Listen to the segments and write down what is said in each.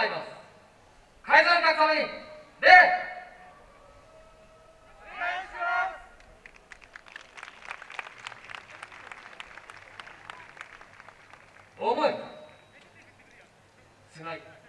まいます。改ざんのために礼思いつない。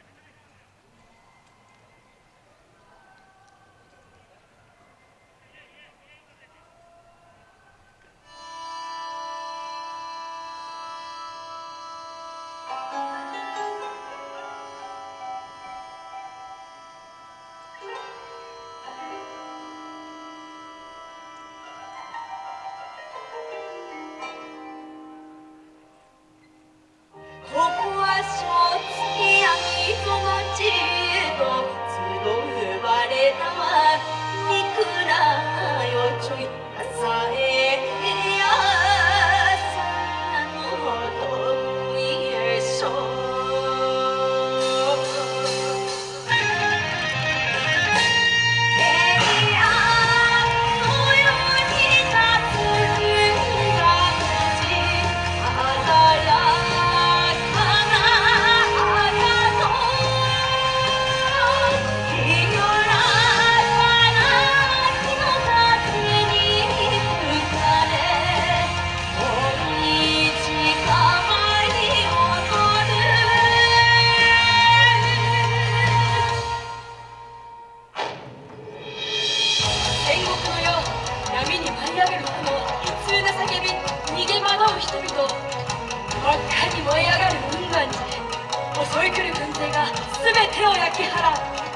そいくる軍勢が全てを焼き払う。